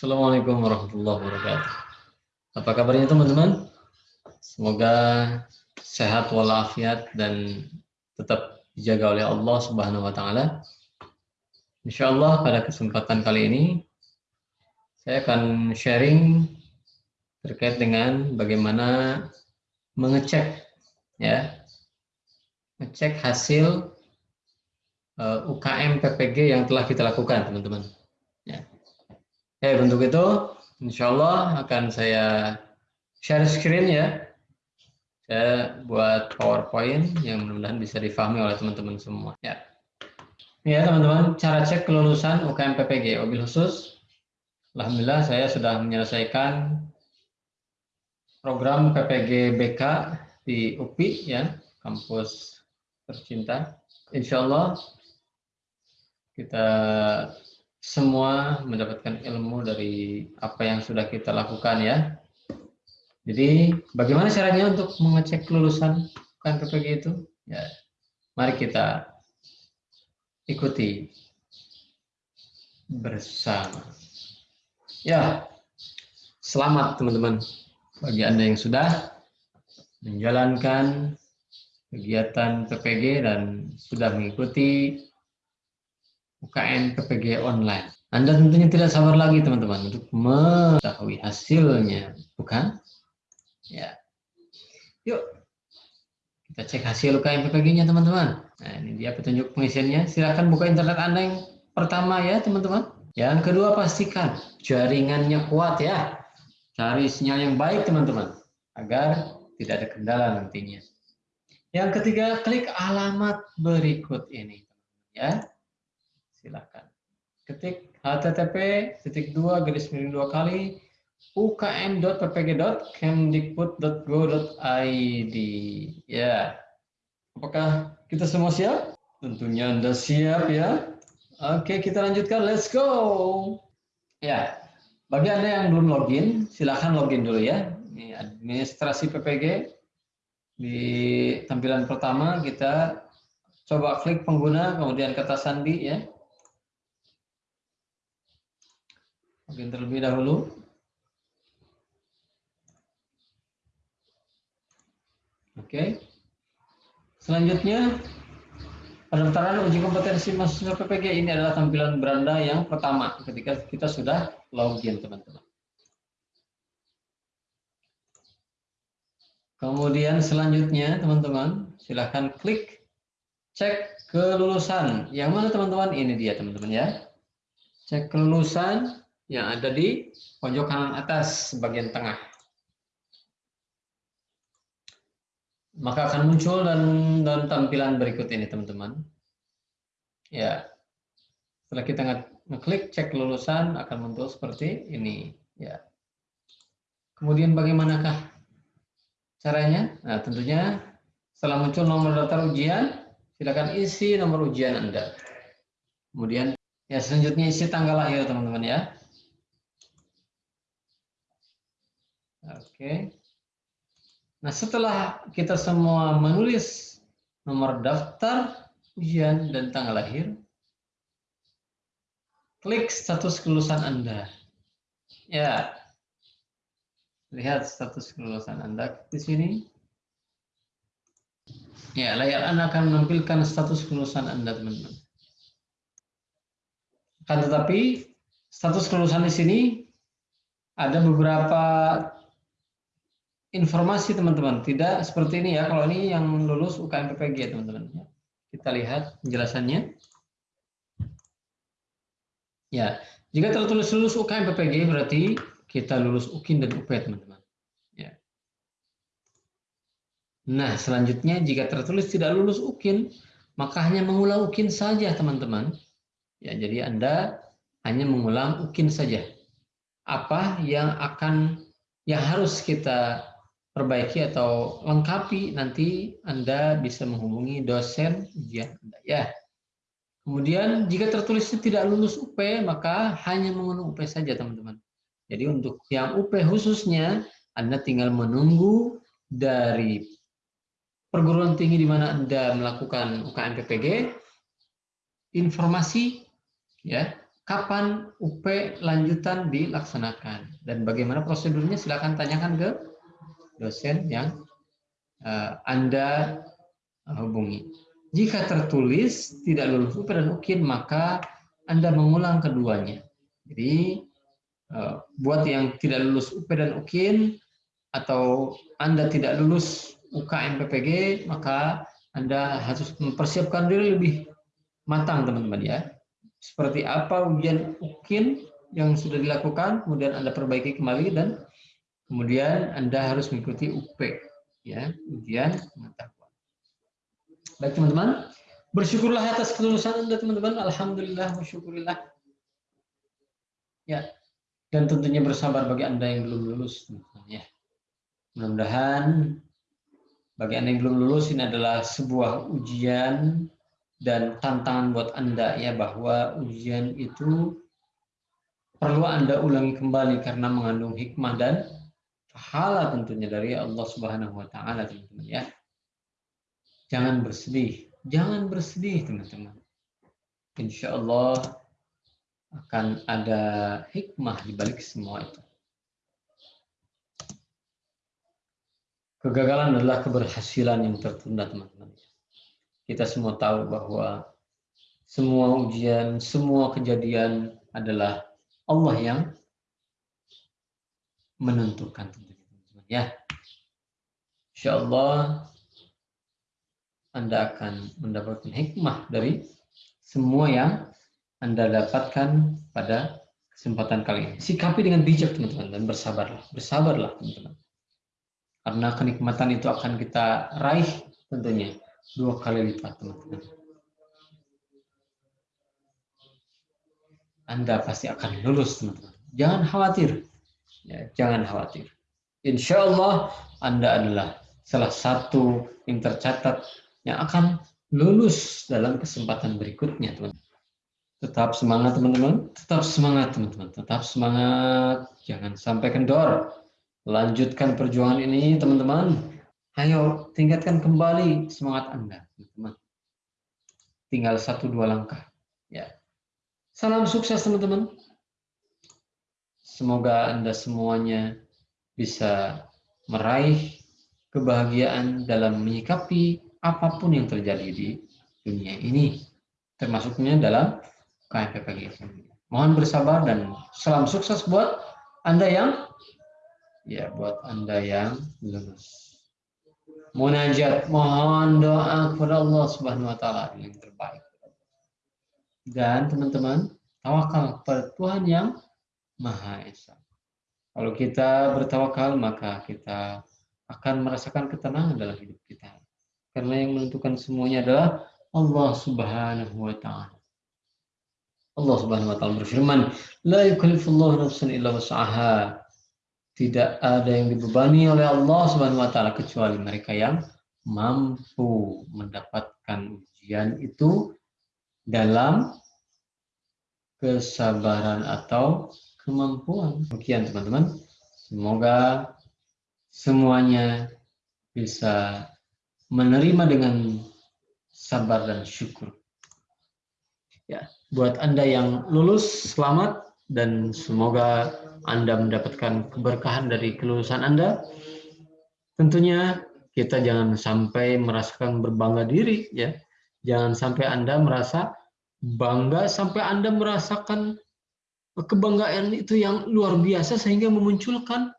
Assalamualaikum warahmatullahi wabarakatuh. Apa kabarnya teman-teman? Semoga sehat walafiat dan tetap dijaga oleh Allah Subhanahu wa taala. Insyaallah pada kesempatan kali ini saya akan sharing terkait dengan bagaimana mengecek ya. Ngecek hasil eh, UKM PPG yang telah kita lakukan, teman-teman. Ya. Eh, untuk itu, insya Allah akan saya share screen ya. Saya buat PowerPoint yang mudah-mudahan bisa difahami oleh teman-teman semua. Ya, ya teman-teman, cara cek kelulusan UKM PPG. Mobil khusus, Alhamdulillah saya sudah menyelesaikan program PPG BK di UPI ya, kampus tercinta. Insya Allah kita semua mendapatkan ilmu dari apa yang sudah kita lakukan ya. Jadi bagaimana caranya untuk mengecek kelulusan KNPPG itu? Ya, mari kita ikuti bersama. Ya, selamat teman-teman bagi Anda yang sudah menjalankan kegiatan PPG dan sudah mengikuti UKM PPG online. Anda tentunya tidak sabar lagi teman-teman untuk mengetahui hasilnya, bukan? Ya. Yuk, kita cek hasil UKM PPG-nya teman-teman. Nah, ini dia petunjuk pengisiannya. Silakan buka internet Anda yang pertama ya teman-teman. Yang kedua pastikan jaringannya kuat ya. Cari sinyal yang baik teman-teman agar tidak ada kendala nantinya. Yang ketiga, klik alamat berikut ini ya silakan. Ketik http titik dua garis miring dua kali ukm.ppg.kemdikbud.go.id ya. Apakah kita semua siap? Tentunya anda siap ya. Oke kita lanjutkan. Let's go. Ya. Bagi anda yang belum login silahkan login dulu ya. Ini administrasi PPG di tampilan pertama kita coba klik pengguna kemudian kata sandi ya Mungkin terlebih dahulu. Oke. Selanjutnya, pendaftaran uji kompetensi mahasiswa PPG ini adalah tampilan beranda yang pertama ketika kita sudah login, teman-teman. Kemudian selanjutnya, teman-teman, silahkan klik cek kelulusan. Yang mana, teman-teman? Ini dia, teman-teman ya. Cek kelulusan yang ada di pojok kanan atas bagian tengah. Maka akan muncul dan, dan tampilan berikut ini teman-teman. Ya, setelah kita ngeklik cek lulusan akan muncul seperti ini. Ya. Kemudian bagaimanakah caranya? Nah, tentunya setelah muncul nomor daftar ujian, silakan isi nomor ujian Anda. Kemudian ya selanjutnya isi tanggal lahir teman-teman ya. Oke. Nah, setelah kita semua menulis nomor daftar, ujian, dan tanggal lahir, klik status kelulusan Anda. Ya, lihat status kelulusan Anda di sini. Ya, layar Anda akan menampilkan status kelulusan Anda, teman-teman. Kan tetapi, status kelulusan di sini ada beberapa informasi teman-teman, tidak seperti ini ya. Kalau ini yang lulus UKM PPG teman-teman. Kita lihat penjelasannya. Ya, jika tertulis lulus UKM PPG berarti kita lulus UKIN dan UP teman-teman. Ya. Nah, selanjutnya jika tertulis tidak lulus UKIN, maka hanya mengulang UKIN saja teman-teman. Ya, jadi Anda hanya mengulang UKIN saja. Apa yang akan yang harus kita perbaiki atau lengkapi nanti Anda bisa menghubungi dosen ujian Anda ya. Kemudian jika tertulisnya tidak lulus UP maka hanya mengunduh UP saja teman-teman. Jadi untuk yang UP khususnya Anda tinggal menunggu dari perguruan tinggi di mana Anda melakukan UKM PPG informasi ya kapan UP lanjutan dilaksanakan dan bagaimana prosedurnya silakan tanyakan ke dosen yang uh, Anda hubungi. Jika tertulis tidak lulus UP dan UKIN maka Anda mengulang keduanya. Jadi uh, buat yang tidak lulus UP dan UKIN atau Anda tidak lulus UKM PPG maka Anda harus mempersiapkan diri lebih matang teman-teman ya. Seperti apa ujian UKIN yang sudah dilakukan, kemudian Anda perbaiki kembali dan kemudian Anda harus mengikuti UP ya, ujian pengetahuan. Baik teman-teman, bersyukurlah atas kelulusan Anda teman-teman. Alhamdulillah, bersyukurillah. Ya, dan tentunya bersabar bagi Anda yang belum lulus teman-teman ya. Mudah-mudahan bagi Anda yang belum lulus ini adalah sebuah ujian dan tantangan buat Anda ya bahwa ujian itu perlu Anda ulangi kembali karena mengandung hikmah dan pahala tentunya dari Allah Subhanahu wa taala teman-teman ya. Jangan bersedih, jangan bersedih teman-teman. Insya Allah akan ada hikmah di balik semua itu. Kegagalan adalah keberhasilan yang tertunda teman-teman kita semua tahu bahwa semua ujian, semua kejadian adalah Allah yang menentukan teman-teman ya. Insya Allah Anda akan mendapatkan hikmah dari semua yang Anda dapatkan pada kesempatan kali ini. Sikapi dengan bijak teman-teman dan bersabarlah, bersabarlah teman-teman. Karena kenikmatan itu akan kita raih tentunya dua kali lipat teman-teman. Anda pasti akan lulus teman-teman. Jangan khawatir. Ya, jangan khawatir. Insya Allah Anda adalah salah satu yang tercatat yang akan lulus dalam kesempatan berikutnya teman-teman. Tetap semangat teman-teman, tetap semangat teman-teman, tetap semangat, jangan sampai kendor. Lanjutkan perjuangan ini teman-teman, Ayo tingkatkan kembali semangat Anda, teman-teman. Tinggal satu dua langkah. Ya. Salam sukses teman-teman. Semoga Anda semuanya bisa meraih kebahagiaan dalam menyikapi apa pun yang terjadi di dunia ini, termasuknya dalam KMPPG. Mohon bersabar dan salam sukses buat Anda yang ya buat Anda yang lulus munajat mohon doa kepada Allah Subhanahu wa taala yang terbaik. Dan teman-teman, tawakal kepada Tuhan yang Maha Esa. Kalau kita bertawakal, maka kita akan merasakan ketenangan dalam hidup kita. Karena yang menentukan semuanya adalah Allah Subhanahu wa taala. Allah Subhanahu wa taala berfirman, "La yukallifullahu nafsan illa wus'aha." tidak ada yang dibebani oleh Allah Subhanahu wa taala kecuali mereka yang mampu mendapatkan ujian itu dalam kesabaran atau kemampuan. Demikian teman-teman. Semoga semuanya bisa menerima dengan sabar dan syukur. Ya, buat Anda yang lulus selamat dan semoga anda mendapatkan keberkahan dari kelulusan Anda. Tentunya kita jangan sampai merasakan berbangga diri ya. Jangan sampai Anda merasa bangga sampai Anda merasakan kebanggaan itu yang luar biasa sehingga memunculkan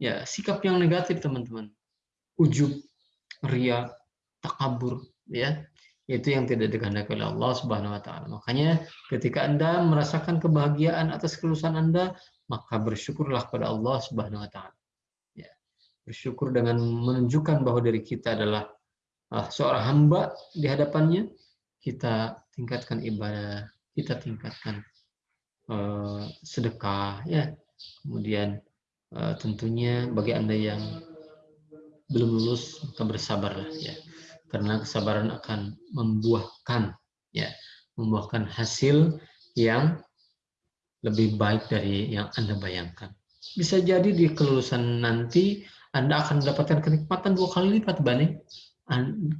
ya sikap yang negatif teman-teman. Ujub, ria, takabur ya itu yang tidak dikehendaki oleh Allah Subhanahu wa taala. Makanya ketika Anda merasakan kebahagiaan atas kelulusan Anda, maka bersyukurlah kepada Allah Subhanahu wa taala. Ya. Bersyukur dengan menunjukkan bahwa diri kita adalah uh, seorang hamba di hadapannya, kita tingkatkan ibadah, kita tingkatkan uh, sedekah ya. Kemudian uh, tentunya bagi Anda yang belum lulus maka bersabarlah ya. Karena kesabaran akan membuahkan ya, membuahkan hasil yang lebih baik dari yang Anda bayangkan. Bisa jadi di kelulusan nanti Anda akan mendapatkan kenikmatan dua kali lipat dibanding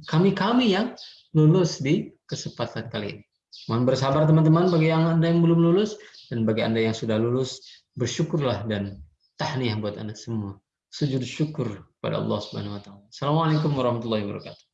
kami-kami yang lulus di kesempatan kali ini. Mohon bersabar teman-teman bagi yang Anda yang belum lulus dan bagi Anda yang sudah lulus, bersyukurlah dan tahniah buat Anda semua. Sujud syukur pada Allah Subhanahu wa taala. Assalamualaikum warahmatullahi wabarakatuh.